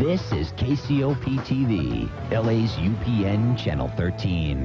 This is KCOP TV, LA's UPN Channel 13.